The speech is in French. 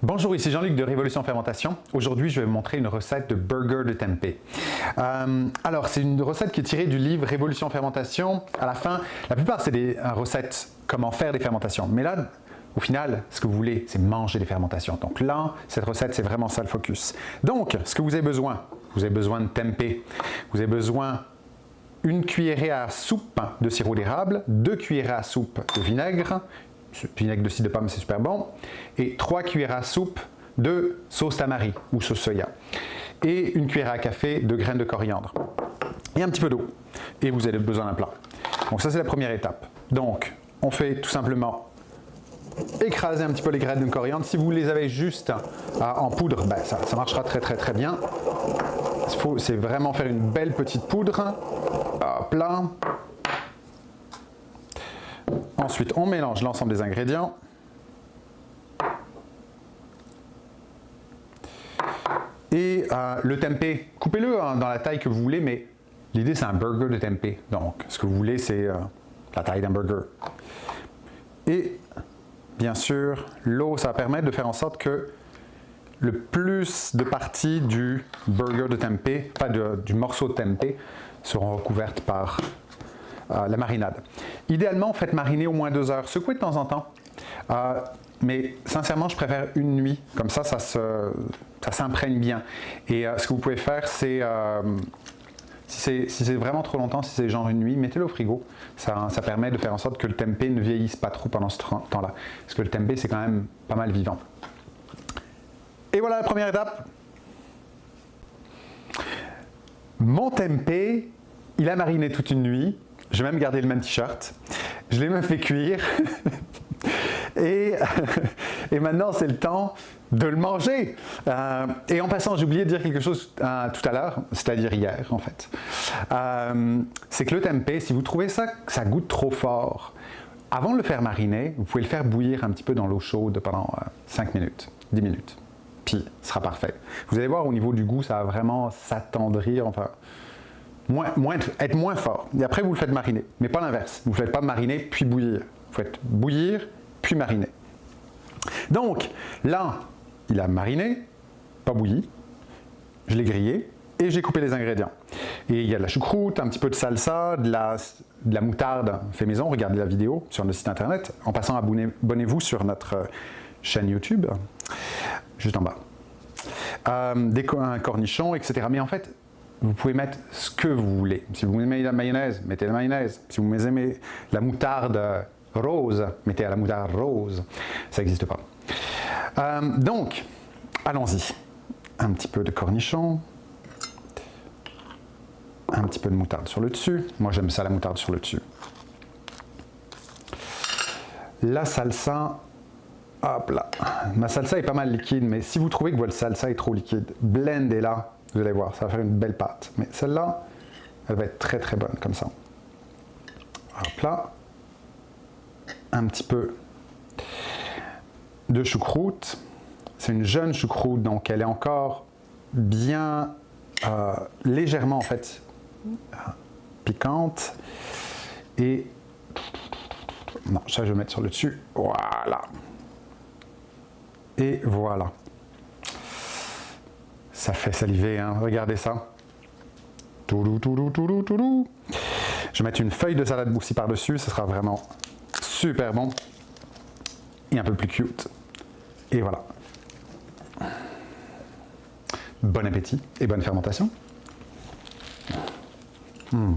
Bonjour, ici Jean-Luc de Révolution Fermentation. Aujourd'hui, je vais vous montrer une recette de burger de tempeh. Euh, alors, c'est une recette qui est tirée du livre Révolution Fermentation. À la fin, la plupart, c'est des recettes comment faire des fermentations. Mais là, au final, ce que vous voulez, c'est manger des fermentations. Donc là, cette recette, c'est vraiment ça le focus. Donc, ce que vous avez besoin, vous avez besoin de tempeh. Vous avez besoin une cuillerée à soupe de sirop d'érable, deux cuillerées à soupe de vinaigre, vinaigre de cidre de pomme, c'est super bon, et 3 cuillères à soupe de sauce tamari ou sauce soya, et une cuillère à café de graines de coriandre, et un petit peu d'eau, et vous avez besoin d'un plat. Donc ça c'est la première étape. Donc on fait tout simplement écraser un petit peu les graines de coriandre. Si vous les avez juste en poudre, ben, ça, ça, marchera très très très bien. C'est vraiment faire une belle petite poudre. Hop là. Ensuite, on mélange l'ensemble des ingrédients. Et euh, le tempeh, coupez-le hein, dans la taille que vous voulez, mais l'idée c'est un burger de tempeh. Donc, ce que vous voulez, c'est euh, la taille d'un burger. Et bien sûr, l'eau, ça va permettre de faire en sorte que le plus de parties du burger de tempeh, enfin du morceau de tempeh, seront recouvertes par la marinade. Idéalement, faites mariner au moins deux heures. Secouez de temps en temps. Euh, mais sincèrement, je préfère une nuit. Comme ça, ça s'imprègne bien. Et euh, ce que vous pouvez faire, c'est... si c'est vraiment trop longtemps, si c'est genre une nuit, mettez-le au frigo. Ça, ça, permet de faire en sorte que le tempeh ne vieillisse pas trop pendant ce temps-là. Parce que le tempeh, c'est quand même pas mal vivant. Et voilà la première étape. Mon tempeh, il a mariné toute une nuit. J'ai même gardé le même t-shirt. Je l'ai même fait cuire. et, et, maintenant, c'est le temps de le manger. Euh, et en passant, j'ai oublié de dire quelque chose euh, tout à l'heure, c'est-à-dire hier en fait. Euh, c'est que le tempeh, si vous trouvez ça, ça goûte trop fort, avant de le faire mariner, vous pouvez le faire bouillir un petit peu dans l'eau chaude pendant 5 minutes, 10 minutes. Puis, ce sera parfait. Vous allez voir, au niveau du goût, ça va vraiment s'attendrir. Enfin, moins, être moins fort. Et après, vous le faites mariner. Mais pas l'inverse. Vous ne faites pas mariner puis bouillir. Vous faites bouillir puis mariner. Donc, là, il a mariné, pas bouilli. Je l'ai grillé et j'ai coupé les ingrédients. Et il y a de la choucroute, un petit peu de salsa, de la, de la moutarde fait maison. Regardez la vidéo sur notre site internet. En passant, abonnez-vous sur notre chaîne YouTube, juste en bas. Euh, des cornichons, etc. Mais en fait, vous pouvez mettre ce que vous voulez. Si vous aimez la mayonnaise, mettez la mayonnaise. Si vous aimez la moutarde rose, mettez la moutarde rose. Ça n'existe pas. Euh, donc, allons-y. Un petit peu de cornichon. Un petit peu de moutarde sur le dessus. Moi, j'aime ça, la moutarde sur le dessus. La salsa, hop là. Ma salsa est pas mal liquide, mais si vous trouvez que votre salsa est trop liquide, blendez-la vous allez voir, ça va faire une belle pâte. Mais celle-là, elle va être très très bonne comme ça. Hop là. Un petit peu de choucroute. C'est une jeune choucroute, donc elle est encore bien euh, légèrement en fait piquante. Et non, ça je vais mettre sur le dessus. Voilà. Et voilà. Ça fait saliver, hein. regardez ça. Toulou, toulou, toulou, toulou. Je vais mettre une feuille de salade aussi par-dessus, ce sera vraiment super bon et un peu plus cute. Et voilà. Bon appétit et bonne fermentation. Hmm.